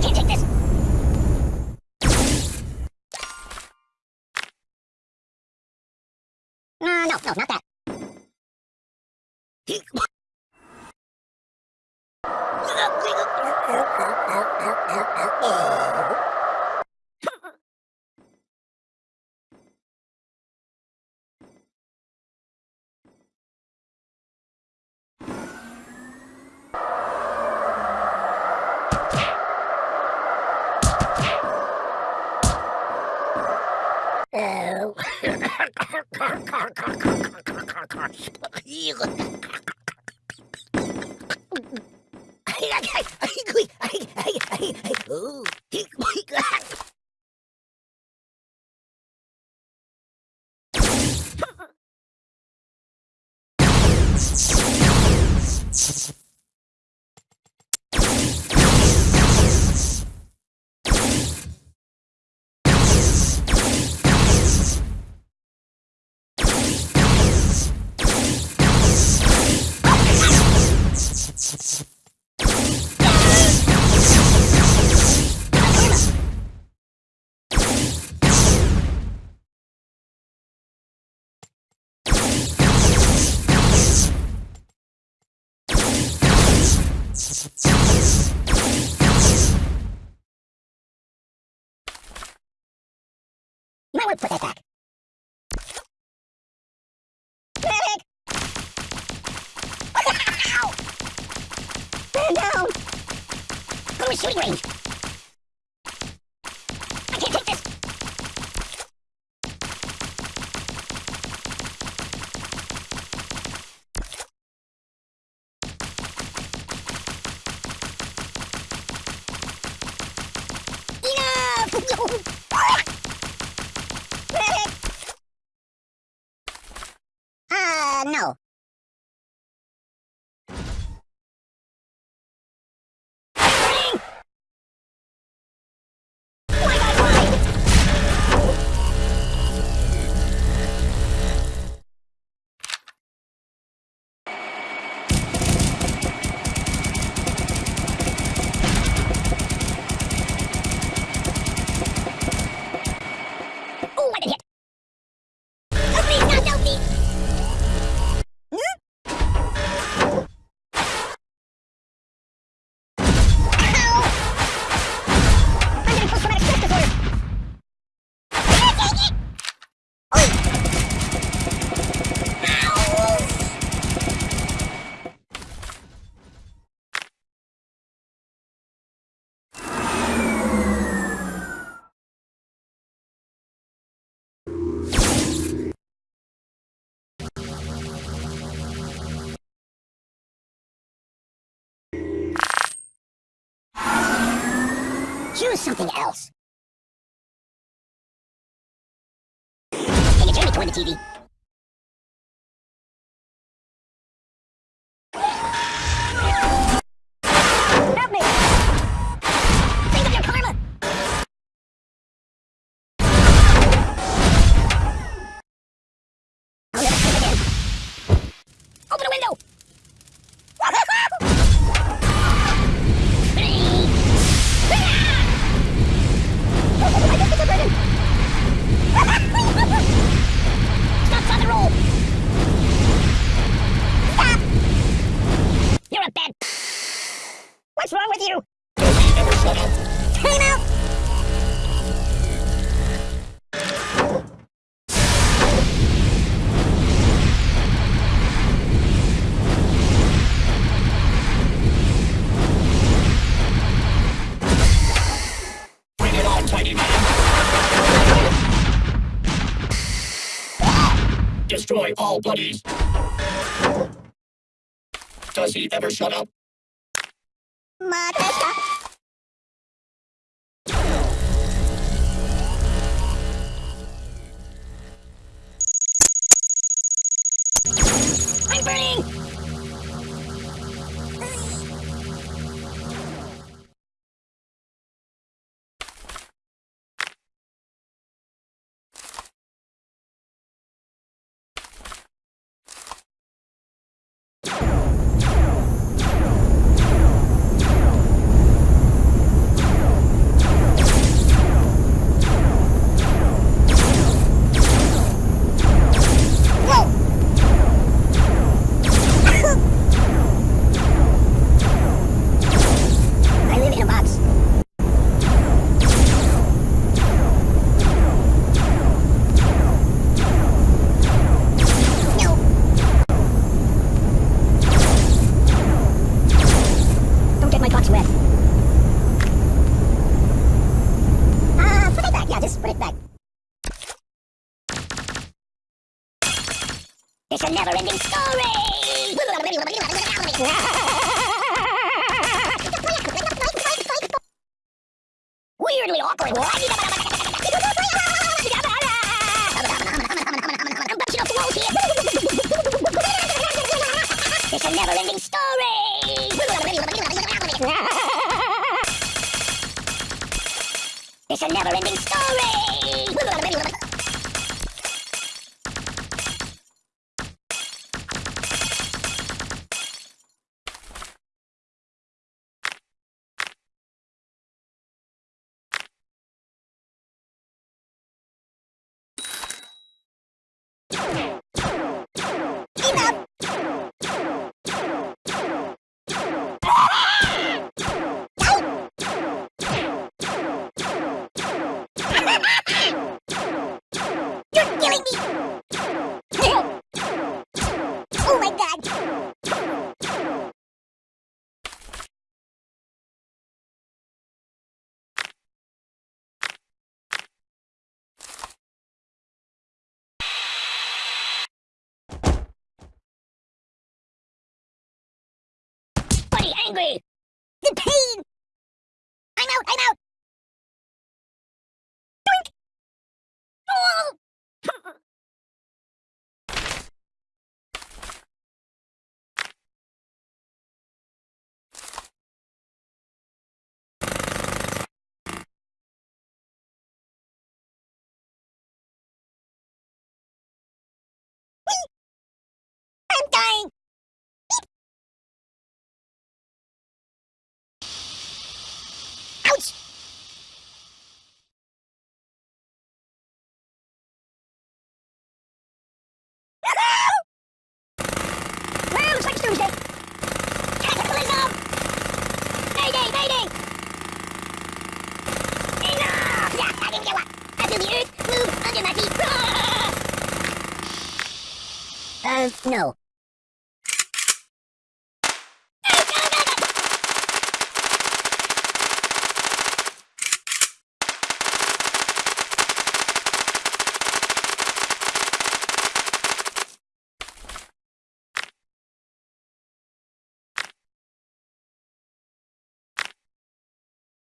can't take this! Uh, no, no, not that. Ooh. Might want to put that back. a shooting range. Choose something else. Take a journey toward the TV. destroy all buddies. Does he ever shut up? I'm burning! hungry! The pain! I'm out, I'm out! Doink! Oh! to the earth, move under my feet. Uh, no.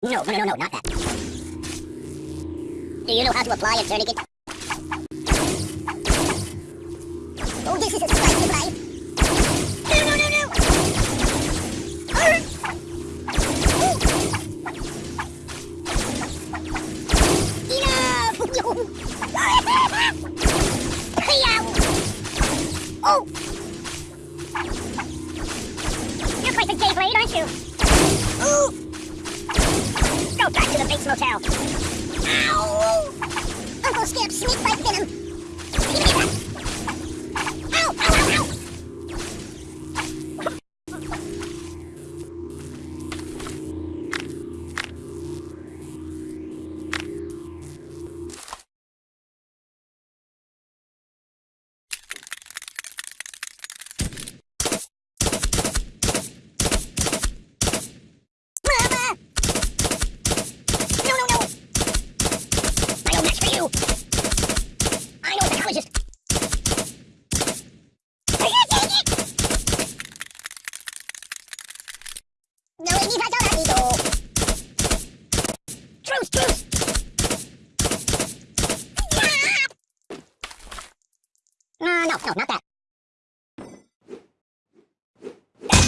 No, no, no, no, not that. Do you know how to apply a tourniquet? Oh, this is a spicy life!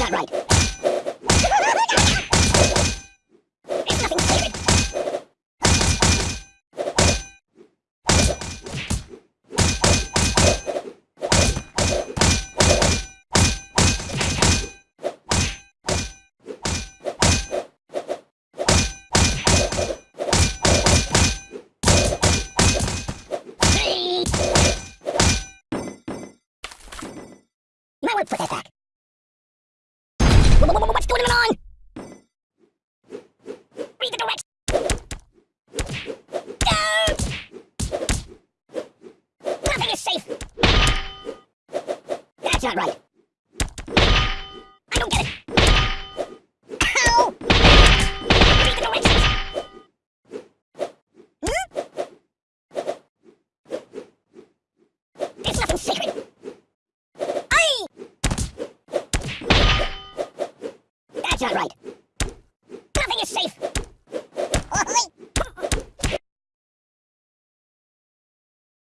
not right. That back.